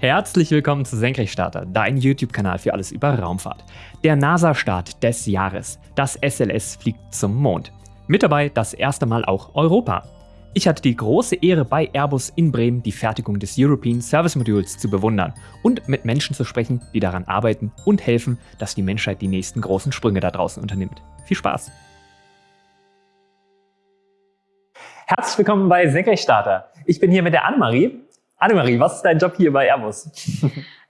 Herzlich willkommen zu Senkrechtstarter, dein YouTube-Kanal für alles über Raumfahrt. Der NASA-Start des Jahres. Das SLS fliegt zum Mond. Mit dabei das erste Mal auch Europa. Ich hatte die große Ehre, bei Airbus in Bremen die Fertigung des European Service Modules zu bewundern und mit Menschen zu sprechen, die daran arbeiten und helfen, dass die Menschheit die nächsten großen Sprünge da draußen unternimmt. Viel Spaß! Herzlich willkommen bei Senkrechtstarter. Ich bin hier mit der Annemarie Annemarie, was ist dein Job hier bei Airbus?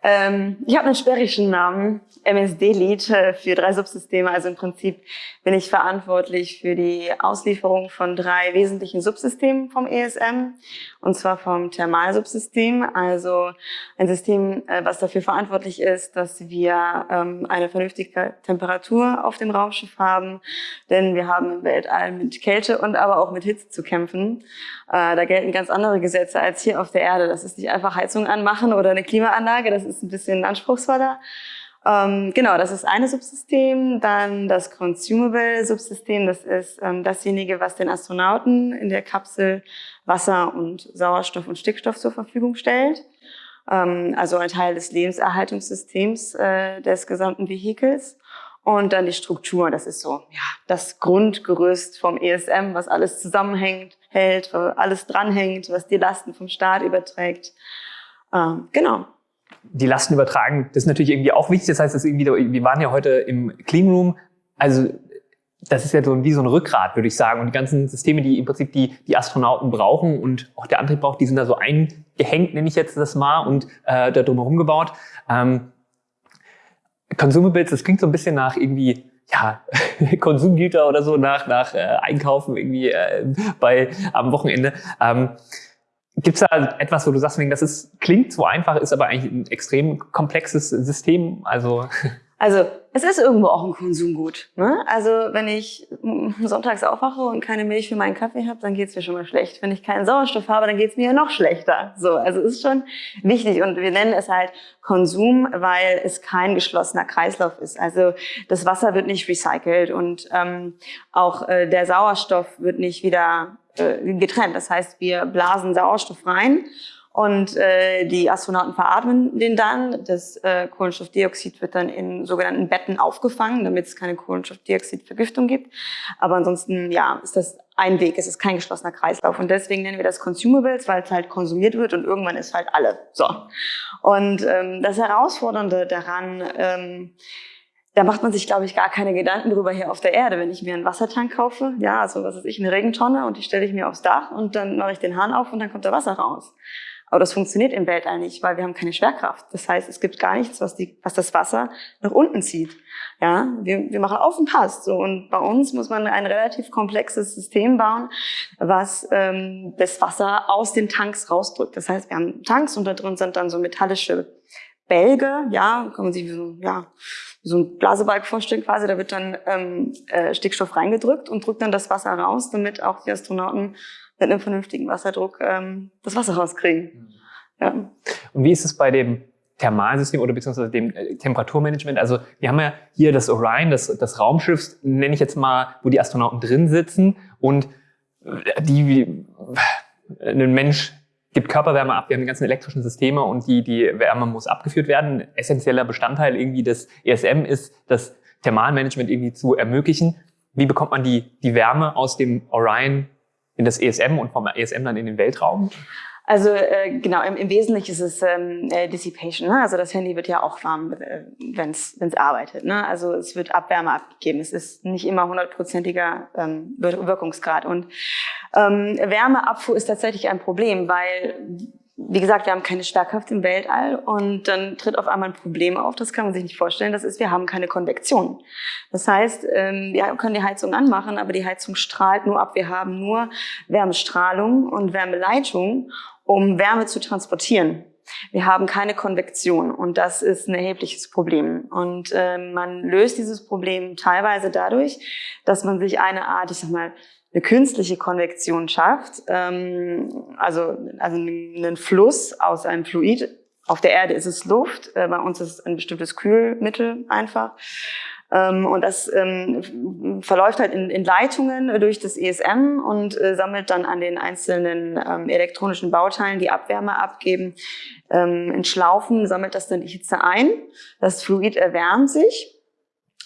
Ähm, ich habe einen sperrigen Namen, MSD-Lead äh, für drei Subsysteme. Also im Prinzip bin ich verantwortlich für die Auslieferung von drei wesentlichen Subsystemen vom ESM. Und zwar vom Thermalsubsystem, also ein System, äh, was dafür verantwortlich ist, dass wir ähm, eine vernünftige Temperatur auf dem Raumschiff haben. Denn wir haben im Weltall mit Kälte und aber auch mit Hitze zu kämpfen. Äh, da gelten ganz andere Gesetze als hier auf der Erde. Das ist nicht einfach Heizung anmachen oder eine Klimaanlage. Das ist ein bisschen anspruchsvoller. Ähm, genau, das ist eine Subsystem. Dann das Consumable-Subsystem, das ist ähm, dasjenige, was den Astronauten in der Kapsel Wasser und Sauerstoff und Stickstoff zur Verfügung stellt. Ähm, also ein Teil des Lebenserhaltungssystems äh, des gesamten Vehikels. Und dann die Struktur, das ist so ja, das Grundgerüst vom ESM, was alles zusammenhängt, hält, alles dranhängt, was die Lasten vom Start überträgt. Ähm, genau die Lasten übertragen, das ist natürlich irgendwie auch wichtig. Das heißt, das irgendwie, wir waren ja heute im Cleanroom, also das ist ja so wie so ein Rückgrat, würde ich sagen. Und die ganzen Systeme, die im Prinzip die, die Astronauten brauchen und auch der Antrieb braucht, die sind da so eingehängt, nenne ich jetzt das mal, und äh, da drumherum gebaut. Ähm, Consumables, das klingt so ein bisschen nach irgendwie ja, Konsumgüter oder so nach, nach äh, Einkaufen irgendwie äh, bei am Wochenende. Ähm, Gibt es da etwas, wo du sagst, das ist, klingt so einfach, ist aber eigentlich ein extrem komplexes System? Also, also es ist irgendwo auch ein Konsumgut. Ne? Also wenn ich sonntags aufwache und keine Milch für meinen Kaffee habe, dann geht's mir schon mal schlecht. Wenn ich keinen Sauerstoff habe, dann geht's mir ja noch schlechter. So, also es ist schon wichtig und wir nennen es halt Konsum, weil es kein geschlossener Kreislauf ist. Also das Wasser wird nicht recycelt und ähm, auch äh, der Sauerstoff wird nicht wieder äh, getrennt. Das heißt, wir blasen Sauerstoff rein und äh, die Astronauten veratmen den dann. Das äh, Kohlenstoffdioxid wird dann in sogenannten Betten aufgefangen, damit es keine Kohlenstoffdioxidvergiftung gibt. Aber ansonsten, ja, ist das ein Weg, es ist kein geschlossener Kreislauf. Und deswegen nennen wir das Consumables, weil es halt konsumiert wird und irgendwann ist halt alle. So. Und ähm, das Herausfordernde daran, ähm, da macht man sich, glaube ich, gar keine Gedanken drüber hier auf der Erde. Wenn ich mir einen Wassertank kaufe, ja, also was ist ich, eine Regentonne und die stelle ich mir aufs Dach und dann mache ich den Hahn auf und dann kommt da Wasser raus. Aber das funktioniert im Weltall nicht, weil wir haben keine Schwerkraft. Das heißt, es gibt gar nichts, was, die, was das Wasser nach unten zieht. Ja, wir, wir machen auf und passt. So. Und bei uns muss man ein relativ komplexes System bauen, was ähm, das Wasser aus den Tanks rausdrückt. Das heißt, wir haben Tanks und da drin sind dann so metallische Bälge, ja, kann man sich so, ja, so ein Blasebalg vorstellen quasi, da wird dann ähm, äh, Stickstoff reingedrückt und drückt dann das Wasser raus, damit auch die Astronauten mit einem vernünftigen Wasserdruck ähm, das Wasser rauskriegen. Ja. Und wie ist es bei dem Thermalsystem oder beziehungsweise dem äh, Temperaturmanagement? Also wir haben ja hier das Orion, das, das Raumschiff, nenne ich jetzt mal, wo die Astronauten drin sitzen und äh, die ein Mensch gibt Körperwärme ab, wir haben die ganzen elektrischen Systeme und die, die Wärme muss abgeführt werden. Essentieller Bestandteil irgendwie des ESM ist, das Thermalmanagement irgendwie zu ermöglichen. Wie bekommt man die, die Wärme aus dem Orion in das ESM und vom ESM dann in den Weltraum? Also äh, genau, im, im Wesentlichen ist es ähm, äh, Dissipation. Ne? Also das Handy wird ja auch warm, äh, wenn es arbeitet. Ne? Also es wird Abwärme abgegeben. Es ist nicht immer hundertprozentiger ähm, Wirkungsgrad. Und ähm, Wärmeabfuhr ist tatsächlich ein Problem, weil wie gesagt, wir haben keine Schwerkraft im Weltall und dann tritt auf einmal ein Problem auf, das kann man sich nicht vorstellen, das ist, wir haben keine Konvektion. Das heißt, ähm, wir können die Heizung anmachen, aber die Heizung strahlt nur ab. Wir haben nur Wärmestrahlung und Wärmeleitung, um Wärme zu transportieren. Wir haben keine Konvektion und das ist ein erhebliches Problem. Und äh, man löst dieses Problem teilweise dadurch, dass man sich eine Art, ich sag mal, eine künstliche Konvektion schafft, ähm, also, also einen Fluss aus einem Fluid. Auf der Erde ist es Luft, äh, bei uns ist es ein bestimmtes Kühlmittel einfach. Ähm, und das ähm, verläuft halt in, Leitungen durch das ESM und äh, sammelt dann an den einzelnen ähm, elektronischen Bauteilen, die Abwärme abgeben, in Schlaufen, sammelt das dann die Hitze ein. Das Fluid erwärmt sich.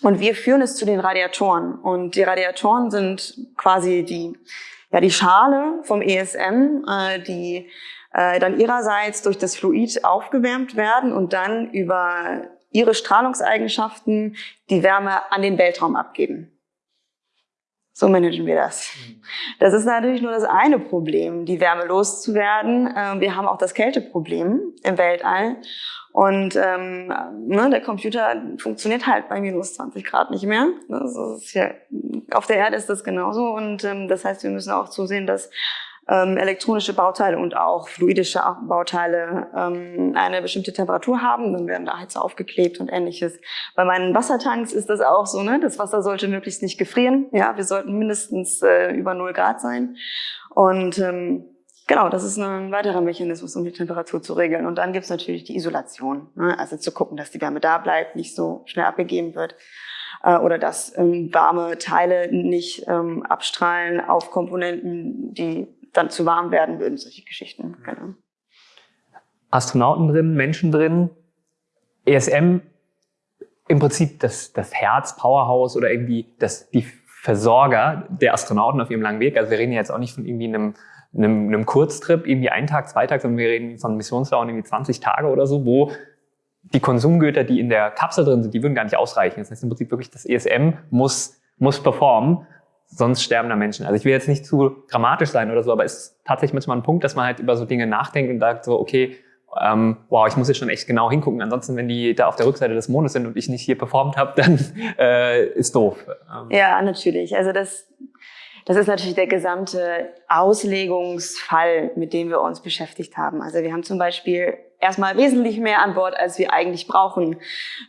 Und wir führen es zu den Radiatoren. Und die Radiatoren sind quasi die, ja, die Schale vom ESM, äh, die äh, dann ihrerseits durch das Fluid aufgewärmt werden und dann über ihre Strahlungseigenschaften die Wärme an den Weltraum abgeben. So managen wir das. Das ist natürlich nur das eine Problem, die Wärme loszuwerden. Ähm, wir haben auch das Kälteproblem im Weltall. Und ähm, ne, der Computer funktioniert halt bei minus 20 Grad nicht mehr. Das ist ja, auf der Erde ist das genauso. Und ähm, das heißt, wir müssen auch zusehen, dass ähm, elektronische Bauteile und auch fluidische Bauteile ähm, eine bestimmte Temperatur haben, dann werden da Heizer aufgeklebt und ähnliches. Bei meinen Wassertanks ist das auch so, ne? Das Wasser sollte möglichst nicht gefrieren. Ja, wir sollten mindestens äh, über 0 Grad sein. Und ähm, Genau, das ist ein weiterer Mechanismus, um die Temperatur zu regeln. Und dann gibt's natürlich die Isolation. Ne? Also zu gucken, dass die Wärme da bleibt, nicht so schnell abgegeben wird. Äh, oder dass ähm, warme Teile nicht ähm, abstrahlen auf Komponenten, die dann zu warm werden würden, solche Geschichten. Genau. Astronauten drin, Menschen drin, ESM im Prinzip das, das Herz, Powerhouse oder irgendwie das, die Versorger der Astronauten auf ihrem langen Weg. Also wir reden ja jetzt auch nicht von irgendwie einem, einem, einem Kurztrip, irgendwie einen Tag, zwei Tage, sondern wir reden von Missionsdauern irgendwie 20 Tage oder so, wo die Konsumgüter, die in der Kapsel drin sind, die würden gar nicht ausreichen. Das heißt im Prinzip wirklich, das ESM muss, muss performen sonst sterbender Menschen. Also ich will jetzt nicht zu dramatisch sein oder so, aber es ist tatsächlich manchmal ein Punkt, dass man halt über so Dinge nachdenkt und sagt so, okay, ähm, wow, ich muss jetzt schon echt genau hingucken. Ansonsten, wenn die da auf der Rückseite des Mondes sind und ich nicht hier performt habe, dann äh, ist doof. Ähm. Ja, natürlich. Also das, das ist natürlich der gesamte Auslegungsfall, mit dem wir uns beschäftigt haben. Also wir haben zum Beispiel erstmal wesentlich mehr an Bord, als wir eigentlich brauchen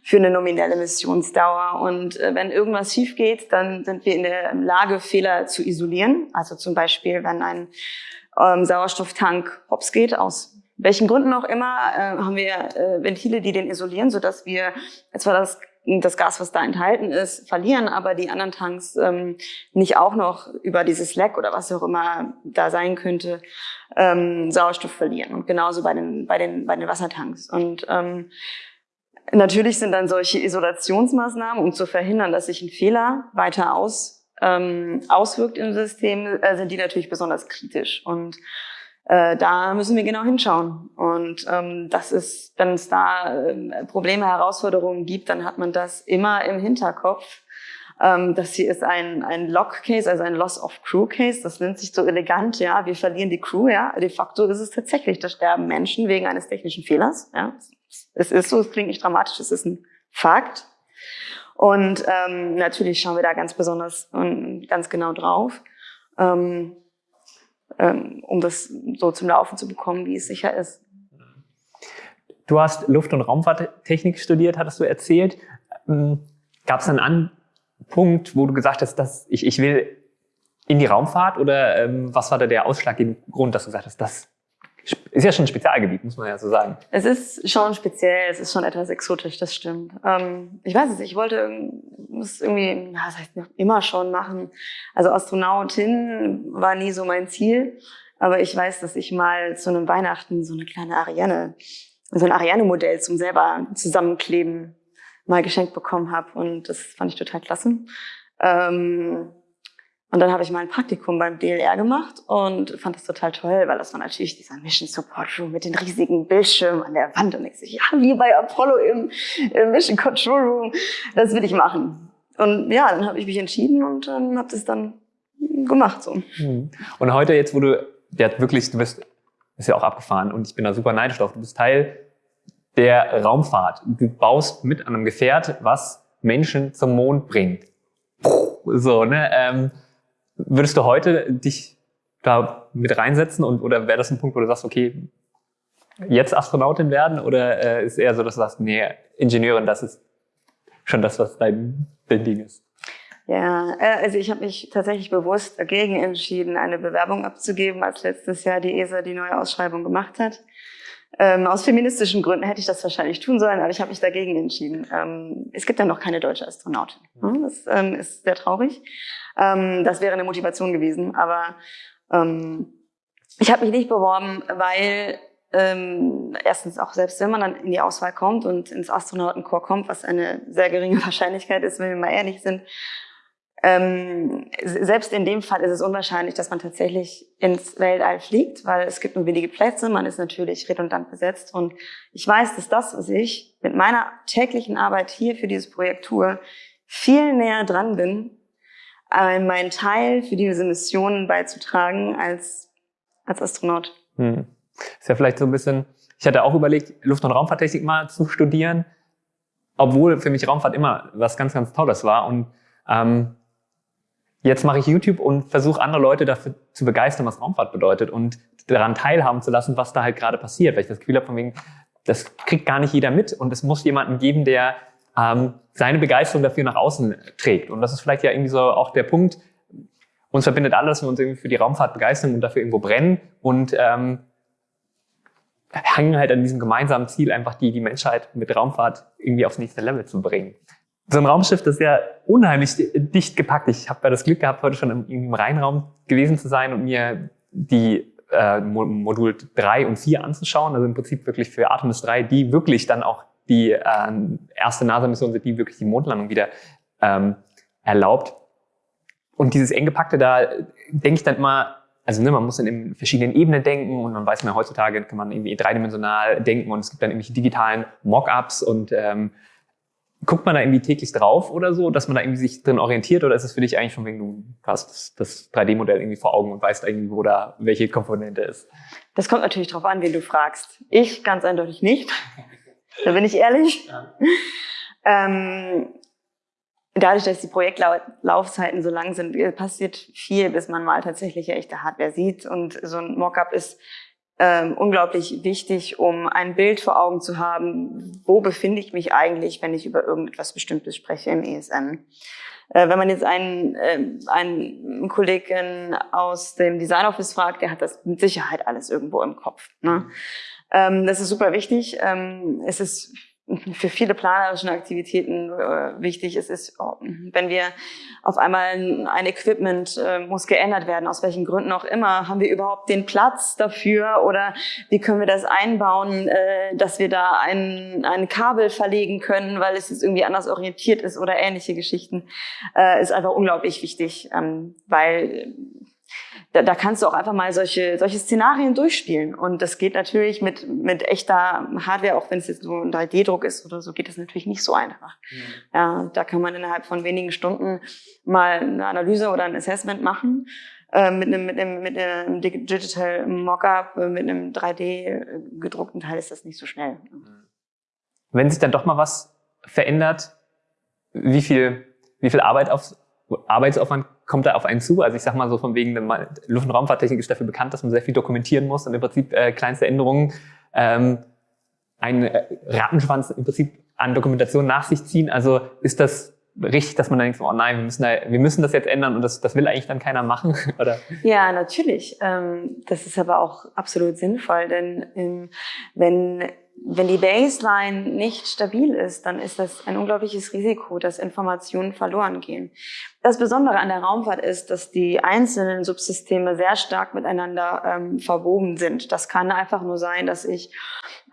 für eine nominelle Missionsdauer. Und äh, wenn irgendwas schief geht, dann sind wir in der Lage, Fehler zu isolieren. Also zum Beispiel, wenn ein ähm, Sauerstofftank hops geht, aus welchen Gründen auch immer, äh, haben wir äh, Ventile, die den isolieren, sodass wir zwar das das Gas, was da enthalten ist, verlieren, aber die anderen Tanks ähm, nicht auch noch über dieses Leck oder was auch immer da sein könnte, ähm, Sauerstoff verlieren. Und genauso bei den, bei den, bei den Wassertanks. Und ähm, natürlich sind dann solche Isolationsmaßnahmen, um zu verhindern, dass sich ein Fehler weiter aus, ähm, auswirkt im System, äh, sind die natürlich besonders kritisch. Und äh, da müssen wir genau hinschauen. Und ähm, das ist, wenn es da äh, Probleme, Herausforderungen gibt, dann hat man das immer im Hinterkopf. Ähm, das hier ist ein, ein Lock-Case, also ein Loss-of-Crew-Case. Das nennt sich so elegant, ja. Wir verlieren die Crew, ja. De facto ist es tatsächlich, da sterben Menschen wegen eines technischen Fehlers, ja. Es ist so, es klingt nicht dramatisch, es ist ein Fakt. Und ähm, natürlich schauen wir da ganz besonders und ganz genau drauf. Ähm, ähm, um das so zum Laufen zu bekommen, wie es sicher ist. Du hast Luft- und Raumfahrttechnik studiert, hattest du erzählt. Ähm, Gab es einen Punkt, wo du gesagt hast, dass ich, ich will in die Raumfahrt oder ähm, was war da der ausschlaggebende Grund, dass du gesagt hast, das ist ja schon ein Spezialgebiet, muss man ja so sagen. Es ist schon speziell, es ist schon etwas exotisch, das stimmt. Ähm, ich weiß es ich wollte muss irgendwie, ja, das heißt immer schon machen. Also Astronautin war nie so mein Ziel, aber ich weiß, dass ich mal zu einem Weihnachten so eine kleine Ariane, so ein Ariane-Modell zum selber zusammenkleben mal geschenkt bekommen habe und das fand ich total klasse. Ähm, und dann habe ich mal ein Praktikum beim DLR gemacht und fand das total toll, weil das war natürlich dieser Mission Support Room mit den riesigen Bildschirmen an der Wand. Und ich so, ja, wie bei Apollo im, im Mission Control Room, das will ich machen. Und ja, dann habe ich mich entschieden und ähm, habe das dann gemacht. so. Mhm. Und heute jetzt, wo du ja wirklich, du bist, ist ja auch abgefahren und ich bin da super neidisch drauf, du bist Teil der Raumfahrt. Du baust mit einem Gefährt, was Menschen zum Mond bringt. So, ne? Ähm, Würdest du heute dich da mit reinsetzen und oder wäre das ein Punkt, wo du sagst, okay, jetzt Astronautin werden oder äh, ist eher so, dass du sagst, nee, Ingenieurin, das ist schon das, was dein, dein Ding ist? Ja, äh, also ich habe mich tatsächlich bewusst dagegen entschieden, eine Bewerbung abzugeben, als letztes Jahr die ESA die neue Ausschreibung gemacht hat. Ähm, aus feministischen Gründen hätte ich das wahrscheinlich tun sollen, aber ich habe mich dagegen entschieden. Ähm, es gibt ja noch keine deutsche Astronautin. Hm? Das ähm, ist sehr traurig. Ähm, das wäre eine Motivation gewesen, aber ähm, ich habe mich nicht beworben, weil ähm, erstens auch selbst wenn man dann in die Auswahl kommt und ins Astronautenkorps kommt, was eine sehr geringe Wahrscheinlichkeit ist, wenn wir mal ehrlich sind, ähm, selbst in dem Fall ist es unwahrscheinlich, dass man tatsächlich ins Weltall fliegt, weil es gibt nur wenige Plätze, man ist natürlich redundant besetzt und ich weiß, dass das, was ich mit meiner täglichen Arbeit hier für dieses Projekt tue, viel näher dran bin, meinen Teil für diese Mission beizutragen als, als Astronaut. Hm. Ist ja vielleicht so ein bisschen, ich hatte auch überlegt, Luft- und Raumfahrttechnik mal zu studieren, obwohl für mich Raumfahrt immer was ganz, ganz Tolles war und ähm, Jetzt mache ich YouTube und versuche andere Leute dafür zu begeistern, was Raumfahrt bedeutet und daran teilhaben zu lassen, was da halt gerade passiert. Weil ich das Gefühl habe, von wegen, das kriegt gar nicht jeder mit und es muss jemanden geben, der ähm, seine Begeisterung dafür nach außen trägt. Und das ist vielleicht ja irgendwie so auch der Punkt, uns verbindet alles, wir uns irgendwie für die Raumfahrt begeistern und dafür irgendwo brennen und ähm, hängen halt an diesem gemeinsamen Ziel, einfach die, die Menschheit mit Raumfahrt irgendwie aufs nächste Level zu bringen so ein Raumschiff, das ist ja unheimlich dicht gepackt. Ich habe ja das Glück gehabt, heute schon im, im Rheinraum gewesen zu sein und mir die äh, Modul 3 und 4 anzuschauen. Also im Prinzip wirklich für Artemis 3, die wirklich dann auch die äh, erste NASA-Mission sind, die wirklich die Mondlandung wieder ähm, erlaubt. Und dieses eng gepackte, da denke ich dann immer, also ne, man muss dann in verschiedenen Ebenen denken und man weiß mir heutzutage kann man irgendwie dreidimensional denken und es gibt dann irgendwelche digitalen Mockups und ähm, guckt man da irgendwie täglich drauf oder so, dass man da irgendwie sich drin orientiert oder ist es für dich eigentlich schon wegen du hast das, das 3D-Modell irgendwie vor Augen und weißt irgendwie, wo da welche Komponente ist? Das kommt natürlich darauf an, wen du fragst. Ich ganz eindeutig nicht. Da bin ich ehrlich. Ja. Ähm, dadurch, dass die Projektlaufzeiten so lang sind, passiert viel, bis man mal tatsächlich echte Hardware sieht. Und so ein Mockup ist ähm, unglaublich wichtig, um ein Bild vor Augen zu haben, wo befinde ich mich eigentlich, wenn ich über irgendetwas Bestimmtes spreche im ESM. Äh, wenn man jetzt einen, äh, einen Kollegen aus dem Design Office fragt, der hat das mit Sicherheit alles irgendwo im Kopf. Ne? Ähm, das ist super wichtig. Ähm, es ist für viele planerische Aktivitäten äh, wichtig. Es ist, oh, wenn wir auf einmal ein Equipment äh, muss geändert werden, aus welchen Gründen auch immer, haben wir überhaupt den Platz dafür oder wie können wir das einbauen, äh, dass wir da ein, ein Kabel verlegen können, weil es jetzt irgendwie anders orientiert ist oder ähnliche Geschichten, ist einfach unglaublich wichtig, ähm, weil da, da kannst du auch einfach mal solche, solche Szenarien durchspielen. Und das geht natürlich mit, mit echter Hardware, auch wenn es jetzt so ein 3D-Druck ist oder so, geht das natürlich nicht so einfach. Mhm. Ja, da kann man innerhalb von wenigen Stunden mal eine Analyse oder ein Assessment machen. Äh, mit einem, mit einem, mit einem Digital Mockup, äh, mit einem 3D gedruckten Teil ist das nicht so schnell. Wenn sich dann doch mal was verändert, wie viel, wie viel Arbeit auf, Arbeitsaufwand kommt da auf einen zu? Also ich sag mal so von wegen, Luft- und Raumfahrttechnik ist dafür bekannt, dass man sehr viel dokumentieren muss und im Prinzip äh, kleinste Änderungen ähm, einen äh, Rattenschwanz im Prinzip an Dokumentation nach sich ziehen. Also ist das richtig, dass man dann denkt, oh nein, wir müssen, da, wir müssen das jetzt ändern und das, das will eigentlich dann keiner machen? Oder? Ja, natürlich. Ähm, das ist aber auch absolut sinnvoll, denn ähm, wenn wenn die Baseline nicht stabil ist, dann ist das ein unglaubliches Risiko, dass Informationen verloren gehen. Das Besondere an der Raumfahrt ist, dass die einzelnen Subsysteme sehr stark miteinander ähm, verwoben sind. Das kann einfach nur sein, dass ich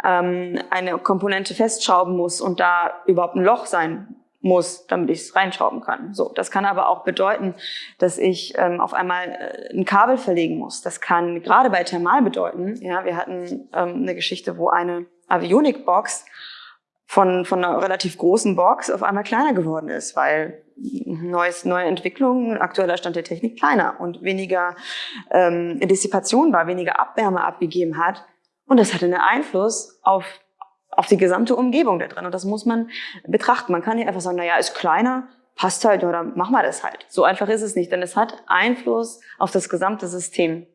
ähm, eine Komponente festschrauben muss und da überhaupt ein Loch sein muss, damit ich es reinschrauben kann. So, das kann aber auch bedeuten, dass ich ähm, auf einmal äh, ein Kabel verlegen muss. Das kann gerade bei Thermal bedeuten. Ja, wir hatten ähm, eine Geschichte, wo eine Avionic-Box von, von einer relativ großen Box auf einmal kleiner geworden ist, weil neues, neue Entwicklungen, aktueller Stand der Technik kleiner und weniger ähm, Dissipation war, weniger Abwärme abgegeben hat. Und das hatte einen Einfluss auf, auf die gesamte Umgebung da drin. Und das muss man betrachten. Man kann nicht einfach sagen, na ja, ist kleiner, passt halt oder machen wir das halt. So einfach ist es nicht, denn es hat Einfluss auf das gesamte System.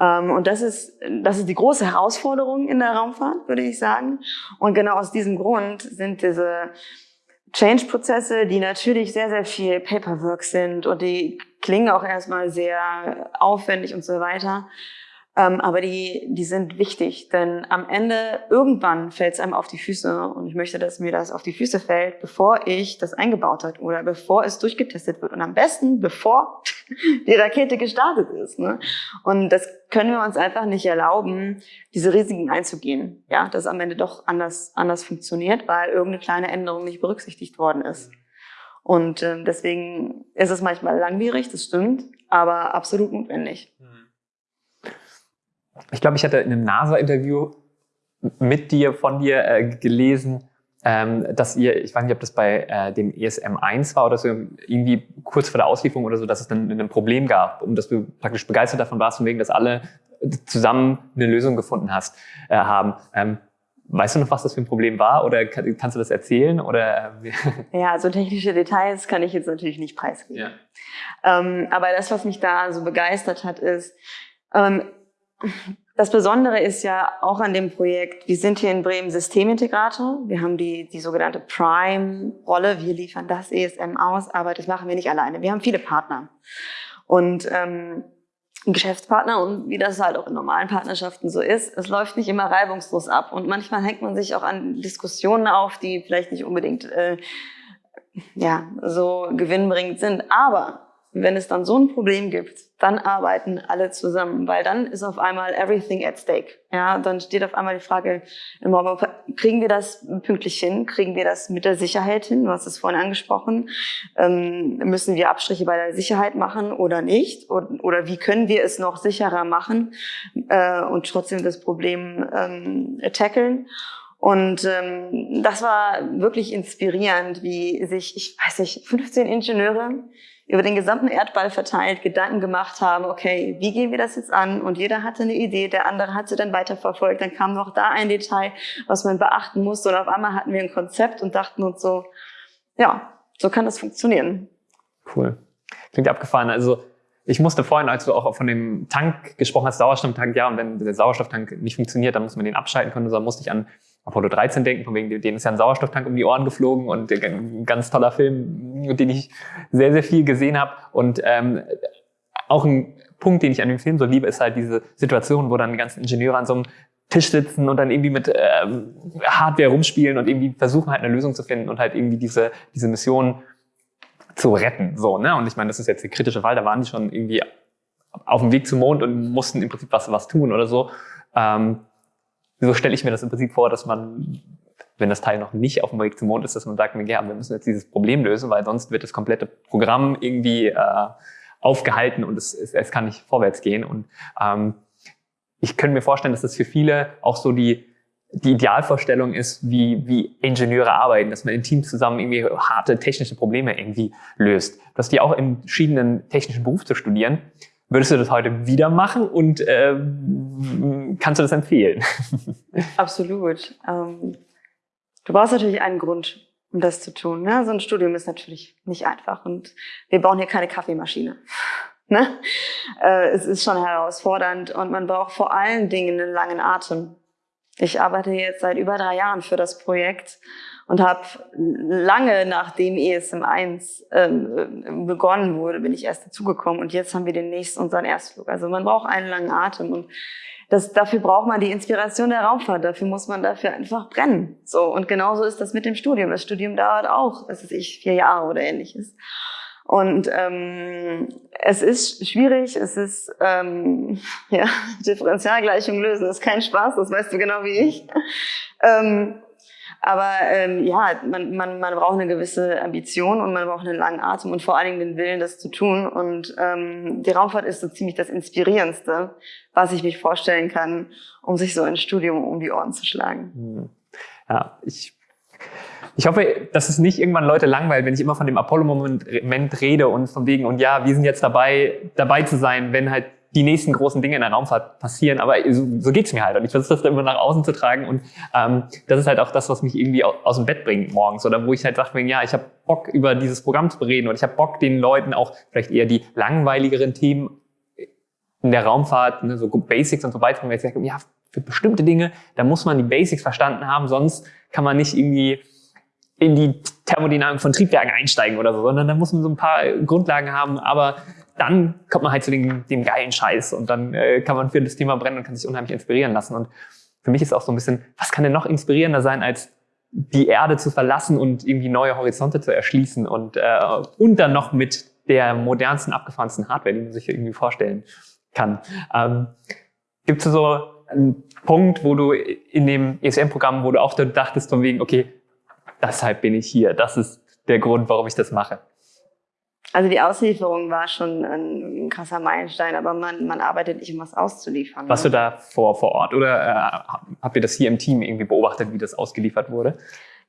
Ähm, und das ist, das ist die große Herausforderung in der Raumfahrt, würde ich sagen. Und genau aus diesem Grund sind diese Change-Prozesse, die natürlich sehr, sehr viel Paperwork sind und die klingen auch erstmal sehr aufwendig und so weiter, aber die, die sind wichtig, denn am Ende, irgendwann fällt es einem auf die Füße und ich möchte, dass mir das auf die Füße fällt, bevor ich das eingebaut habe oder bevor es durchgetestet wird und am besten, bevor die Rakete gestartet ist. Ne? Und das können wir uns einfach nicht erlauben, diese Risiken einzugehen, ja, dass am Ende doch anders, anders funktioniert, weil irgendeine kleine Änderung nicht berücksichtigt worden ist. Und äh, deswegen ist es manchmal langwierig, das stimmt, aber absolut notwendig. Mhm ich glaube, ich hatte in einem NASA-Interview mit dir, von dir äh, gelesen, ähm, dass ihr, ich weiß nicht, ob das bei äh, dem ESM 1 war oder so, irgendwie kurz vor der Auslieferung oder so, dass es dann ein Problem gab und dass du praktisch begeistert davon warst, von wegen, dass alle zusammen eine Lösung gefunden hast, äh, haben. Ähm, Weißt du noch, was das für ein Problem war oder kann, kannst du das erzählen? Oder? Äh, ja, so technische Details kann ich jetzt natürlich nicht preisgeben. Ja. Ähm, aber das, was mich da so begeistert hat, ist, ähm, das Besondere ist ja auch an dem Projekt, wir sind hier in Bremen Systemintegrator. Wir haben die, die sogenannte Prime-Rolle. Wir liefern das ESM aus, aber das machen wir nicht alleine. Wir haben viele Partner. Und ähm, Geschäftspartner und wie das halt auch in normalen Partnerschaften so ist, es läuft nicht immer reibungslos ab. Und manchmal hängt man sich auch an Diskussionen auf, die vielleicht nicht unbedingt äh, ja, so gewinnbringend sind. Aber wenn es dann so ein Problem gibt, dann arbeiten alle zusammen, weil dann ist auf einmal everything at stake. Ja, dann steht auf einmal die Frage kriegen wir das pünktlich hin? Kriegen wir das mit der Sicherheit hin? Du hast es vorhin angesprochen. Ähm, müssen wir Abstriche bei der Sicherheit machen oder nicht? Oder, oder wie können wir es noch sicherer machen äh, und trotzdem das Problem ähm, tackeln? Und ähm, das war wirklich inspirierend, wie sich, ich weiß nicht, 15 Ingenieure über den gesamten Erdball verteilt Gedanken gemacht haben, okay, wie gehen wir das jetzt an? Und jeder hatte eine Idee, der andere hat sie dann weiterverfolgt. Dann kam noch da ein Detail, was man beachten musste. Und auf einmal hatten wir ein Konzept und dachten uns so, ja, so kann das funktionieren. Cool. Klingt abgefahren. Also ich musste vorhin, als du auch von dem Tank gesprochen hast, Sauerstofftank, ja, und wenn der Sauerstofftank nicht funktioniert, dann muss man den abschalten können. So musste ich an Apollo 13 denken, von wegen, denen ist ja ein Sauerstofftank um die Ohren geflogen und ein ganz toller Film, den ich sehr, sehr viel gesehen habe. Und ähm, auch ein Punkt, den ich an dem Film so liebe, ist halt diese Situation, wo dann die ganzen Ingenieure an so einem Tisch sitzen und dann irgendwie mit ähm, Hardware rumspielen und irgendwie versuchen halt eine Lösung zu finden und halt irgendwie diese, diese Mission zu retten. So, ne? Und ich meine, das ist jetzt der kritische Fall, da waren die schon irgendwie auf dem Weg zum Mond und mussten im Prinzip was, was tun oder so. Ähm, so stelle ich mir das im Prinzip vor, dass man, wenn das Teil noch nicht auf dem Weg zum Mond ist, dass man sagt, ja, wir müssen jetzt dieses Problem lösen, weil sonst wird das komplette Programm irgendwie äh, aufgehalten und es, es, es kann nicht vorwärts gehen. Und ähm, ich könnte mir vorstellen, dass das für viele auch so die, die Idealvorstellung ist, wie, wie Ingenieure arbeiten, dass man in Teams zusammen irgendwie harte technische Probleme irgendwie löst. Du hast die auch im verschiedenen technischen Beruf zu studieren. Würdest du das heute wieder machen und äh, kannst du das empfehlen? Absolut. Ähm, du brauchst natürlich einen Grund, um das zu tun. Ne? So ein Studium ist natürlich nicht einfach und wir bauen hier keine Kaffeemaschine. Ne? Äh, es ist schon herausfordernd und man braucht vor allen Dingen einen langen Atem. Ich arbeite jetzt seit über drei Jahren für das Projekt und habe lange nachdem ESM 1 ähm, begonnen wurde, bin ich erst dazugekommen und jetzt haben wir den nächsten unseren Erstflug. Also man braucht einen langen Atem und das, dafür braucht man die Inspiration der Raumfahrt, dafür muss man dafür einfach brennen. So und genauso ist das mit dem Studium. Das Studium dauert auch, was weiß ich, vier Jahre oder ähnliches. Und ähm, es ist schwierig, es ist ähm, ja Differentialgleichung lösen, ist kein Spaß, das weißt du genau wie ich. Ähm, aber ähm, ja, man, man, man braucht eine gewisse Ambition und man braucht einen langen Atem und vor allen Dingen den Willen, das zu tun. Und ähm, die Raumfahrt ist so ziemlich das Inspirierendste, was ich mich vorstellen kann, um sich so ein Studium um die Ohren zu schlagen. Hm. Ja, ich ich hoffe, dass es nicht irgendwann Leute langweilt, wenn ich immer von dem Apollo-Moment rede und von wegen, und ja, wir sind jetzt dabei, dabei zu sein, wenn halt die nächsten großen Dinge in der Raumfahrt passieren, aber so, so geht's mir halt. Und ich versuche das dann immer nach außen zu tragen. Und ähm, das ist halt auch das, was mich irgendwie aus dem Bett bringt morgens. Oder wo ich halt sage, ja, ich habe Bock, über dieses Programm zu bereden. Und ich habe Bock, den Leuten auch vielleicht eher die langweiligeren Themen in der Raumfahrt, ne, so Basics und so beizubringen. Weil ich sage, ja, für bestimmte Dinge, da muss man die Basics verstanden haben, sonst kann man nicht irgendwie in die Thermodynamik von Triebwerken einsteigen oder so, sondern da muss man so ein paar Grundlagen haben. Aber dann kommt man halt zu dem, dem geilen Scheiß und dann äh, kann man für das Thema brennen und kann sich unheimlich inspirieren lassen. Und für mich ist auch so ein bisschen, was kann denn noch inspirierender sein, als die Erde zu verlassen und irgendwie neue Horizonte zu erschließen und, äh, und dann noch mit der modernsten, abgefahrensten Hardware, die man sich irgendwie vorstellen kann. Ähm, Gibt es so einen Punkt, wo du in dem ESM-Programm, wo du auch dachtest von wegen, okay, deshalb bin ich hier, das ist der Grund, warum ich das mache? Also die Auslieferung war schon ein krasser Meilenstein, aber man, man arbeitet nicht, um was auszuliefern. Warst ne? du da vor, vor Ort oder äh, habt ihr das hier im Team irgendwie beobachtet, wie das ausgeliefert wurde?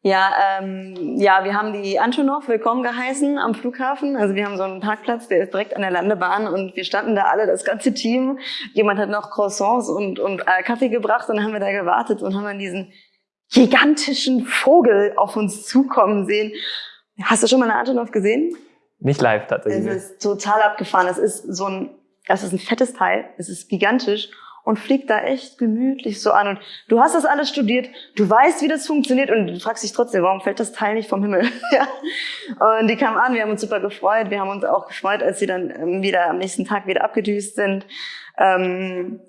Ja, ähm, ja, wir haben die Antonov willkommen geheißen am Flughafen. Also wir haben so einen Parkplatz, der ist direkt an der Landebahn und wir standen da alle, das ganze Team. Jemand hat noch Croissants und, und äh, Kaffee gebracht und dann haben wir da gewartet und haben dann diesen gigantischen Vogel auf uns zukommen sehen. Hast du schon mal eine Antonov gesehen? Nicht live tatsächlich. Es ist total abgefahren. Es ist so ein, das ist ein fettes Teil. Es ist gigantisch und fliegt da echt gemütlich so an. Und du hast das alles studiert, du weißt, wie das funktioniert und du fragst dich trotzdem, warum fällt das Teil nicht vom Himmel? ja. Und die kamen an, wir haben uns super gefreut. Wir haben uns auch gefreut, als sie dann ähm, wieder am nächsten Tag wieder abgedüst sind. Ähm,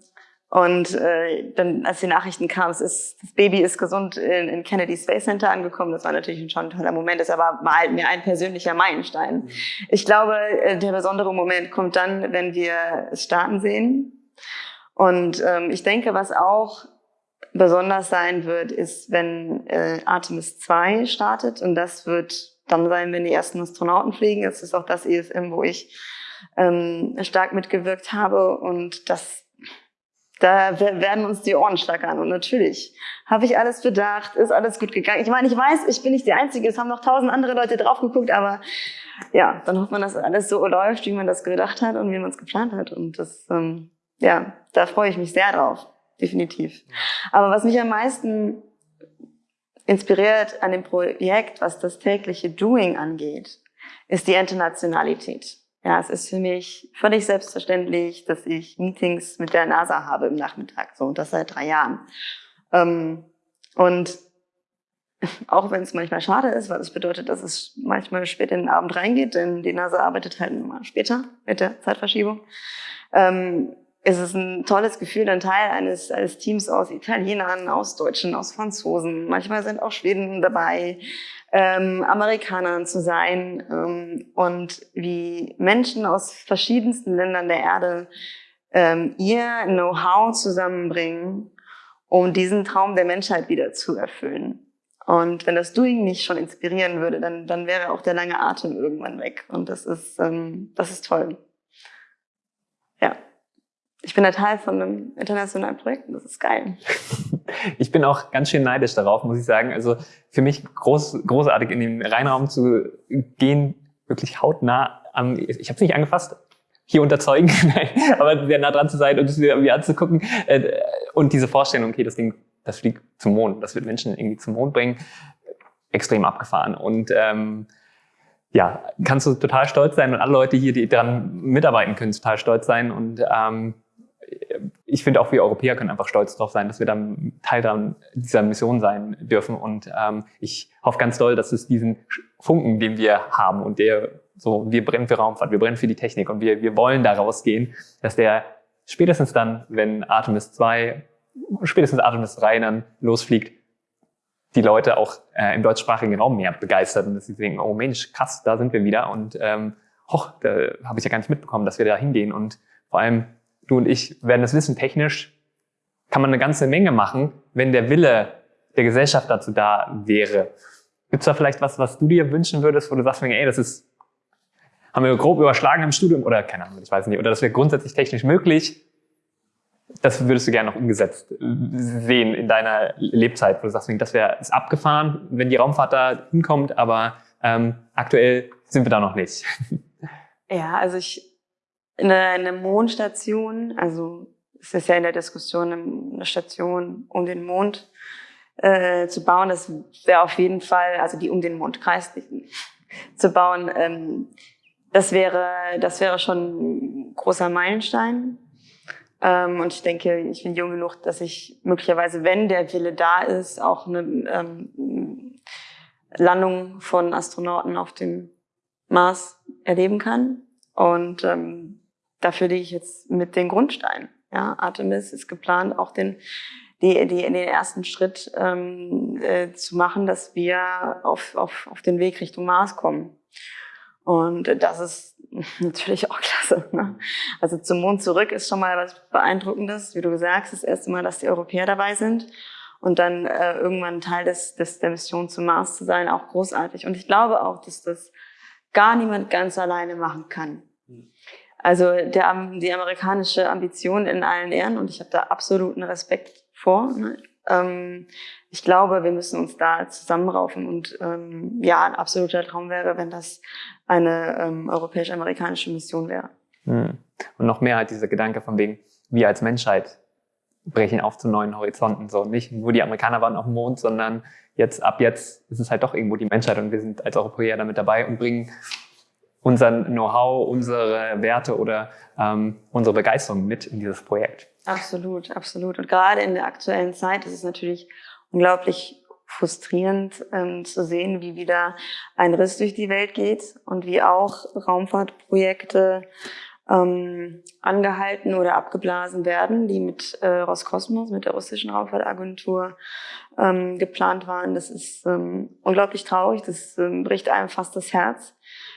und äh, dann, als die Nachrichten kamen, es ist, das Baby ist gesund in, in Kennedy Space Center angekommen, das war natürlich schon ein toller Moment. Das war mal mir ein persönlicher Meilenstein. Mhm. Ich glaube, äh, der besondere Moment kommt dann, wenn wir es starten sehen und ähm, ich denke, was auch besonders sein wird, ist, wenn äh, Artemis 2 startet. Und das wird dann sein, wenn die ersten Astronauten fliegen. Es ist auch das ESM, wo ich ähm, stark mitgewirkt habe. Und das, da werden uns die Ohren schlackern. Und natürlich habe ich alles bedacht, ist alles gut gegangen. Ich meine, ich weiß, ich bin nicht die Einzige, es haben noch tausend andere Leute drauf geguckt, aber ja, dann hofft man, dass alles so läuft, wie man das gedacht hat und wie man es geplant hat. Und das ähm, ja, da freue ich mich sehr drauf, definitiv. Aber was mich am meisten inspiriert an dem Projekt, was das tägliche Doing angeht, ist die Internationalität. Ja, es ist für mich völlig selbstverständlich, dass ich Meetings mit der NASA habe im Nachmittag, so, und das seit drei Jahren. Ähm, und auch wenn es manchmal schade ist, weil es bedeutet, dass es manchmal spät in den Abend reingeht, denn die NASA arbeitet halt immer später mit der Zeitverschiebung. Ähm, es ist ein tolles Gefühl, ein Teil eines, eines Teams aus Italienern, aus Deutschen, aus Franzosen, manchmal sind auch Schweden dabei, ähm, Amerikanern zu sein ähm, und wie Menschen aus verschiedensten Ländern der Erde ähm, ihr Know-how zusammenbringen, um diesen Traum der Menschheit wieder zu erfüllen. Und wenn das Doing nicht schon inspirieren würde, dann, dann wäre auch der lange Atem irgendwann weg. Und das ist, ähm, das ist toll. Ja ich bin ein Teil von einem internationalen Projekt und das ist geil. Ich bin auch ganz schön neidisch darauf, muss ich sagen. Also für mich groß, großartig in den Reinraum zu gehen, wirklich hautnah am, ich habe es nicht angefasst, hier unterzeugen, aber sehr nah dran zu sein und es irgendwie anzugucken. Äh, und diese Vorstellung, okay, das Ding, das fliegt zum Mond, das wird Menschen irgendwie zum Mond bringen, extrem abgefahren. Und ähm, ja, kannst du total stolz sein und alle Leute hier, die daran mitarbeiten können, total stolz sein. Und ähm, ich finde auch wir Europäer können einfach stolz darauf sein, dass wir dann Teil dann dieser Mission sein dürfen. Und ähm, ich hoffe ganz doll, dass es diesen Funken, den wir haben und der so, wir brennen für Raumfahrt, wir brennen für die Technik und wir, wir wollen da rausgehen, dass der spätestens dann, wenn Artemis 2, spätestens Artemis 3 dann losfliegt, die Leute auch äh, im deutschsprachigen Raum mehr begeistert und dass sie denken, oh Mensch, krass, da sind wir wieder und ähm, hoch, da habe ich ja gar nicht mitbekommen, dass wir da hingehen und vor allem du und ich werden es wissen, technisch kann man eine ganze Menge machen, wenn der Wille der Gesellschaft dazu da wäre. Gibt es da vielleicht was, was du dir wünschen würdest, wo du sagst, ey, das ist, haben wir grob überschlagen im Studium oder keine Ahnung, ich weiß nicht, oder das wäre grundsätzlich technisch möglich, das würdest du gerne noch umgesetzt sehen in deiner Lebzeit, wo du sagst, das wäre abgefahren, wenn die Raumfahrt da hinkommt, aber ähm, aktuell sind wir da noch nicht. Ja, also ich eine, eine Mondstation, also es ist ja in der Diskussion, eine Station um den Mond äh, zu bauen. Das wäre auf jeden Fall, also die um den Mond kreist zu bauen. Ähm, das wäre, das wäre schon ein großer Meilenstein. Ähm, und ich denke, ich bin jung genug, dass ich möglicherweise, wenn der Wille da ist, auch eine ähm, Landung von Astronauten auf dem Mars erleben kann. Und ähm, dafür lege ich jetzt mit den Grundsteinen. Ja, Artemis ist geplant, auch den, die, die, den ersten Schritt ähm, äh, zu machen, dass wir auf, auf, auf den Weg Richtung Mars kommen. Und das ist natürlich auch klasse. Ne? Also zum Mond zurück ist schon mal was Beeindruckendes. Wie du gesagt hast, das erste Mal, dass die Europäer dabei sind. Und dann äh, irgendwann Teil des, des, der Mission zum Mars zu sein, auch großartig. Und ich glaube auch, dass das gar niemand ganz alleine machen kann. Also der, die amerikanische Ambition in allen Ehren und ich habe da absoluten Respekt vor. Ne? Ähm, ich glaube, wir müssen uns da zusammenraufen und ähm, ja, ein absoluter Traum wäre, wenn das eine ähm, europäisch-amerikanische Mission wäre. Hm. Und noch mehr halt dieser Gedanke von wegen, wir als Menschheit brechen auf zu neuen Horizonten. So nicht nur die Amerikaner waren auf dem Mond, sondern jetzt ab jetzt ist es halt doch irgendwo die Menschheit und wir sind als Europäer damit dabei und bringen unseren Know-how, unsere Werte oder ähm, unsere Begeisterung mit in dieses Projekt. Absolut, absolut. Und gerade in der aktuellen Zeit ist es natürlich unglaublich frustrierend ähm, zu sehen, wie wieder ein Riss durch die Welt geht und wie auch Raumfahrtprojekte ähm, angehalten oder abgeblasen werden, die mit äh, Roskosmos, mit der russischen Raumfahrtagentur ähm, geplant waren. Das ist ähm, unglaublich traurig, das ähm, bricht einem fast das Herz,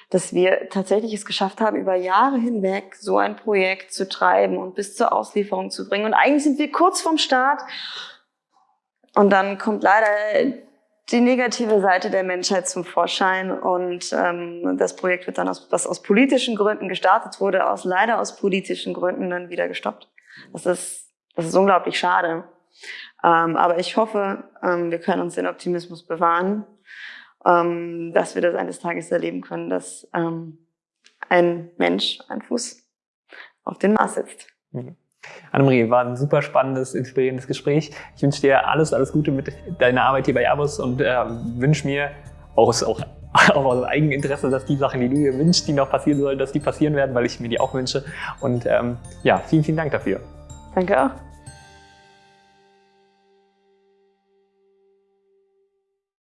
dass wir tatsächlich es geschafft haben, über Jahre hinweg so ein Projekt zu treiben und bis zur Auslieferung zu bringen. Und eigentlich sind wir kurz vorm Start und dann kommt leider die negative Seite der Menschheit zum Vorschein und ähm, das Projekt wird dann, aus, was aus politischen Gründen gestartet wurde, aus leider aus politischen Gründen dann wieder gestoppt. Das ist, das ist unglaublich schade. Ähm, aber ich hoffe, ähm, wir können uns den Optimismus bewahren, ähm, dass wir das eines Tages erleben können, dass ähm, ein Mensch, ein Fuß auf den Mars sitzt. Mhm. Annemarie, war ein super spannendes, inspirierendes Gespräch. Ich wünsche dir alles, alles Gute mit deiner Arbeit hier bei Airbus und äh, wünsche mir auch, auch, auch aus Eigeninteresse, dass die Sachen, die du dir wünschst, die noch passieren sollen, dass die passieren werden, weil ich mir die auch wünsche. Und ähm, ja, vielen, vielen Dank dafür. Danke auch.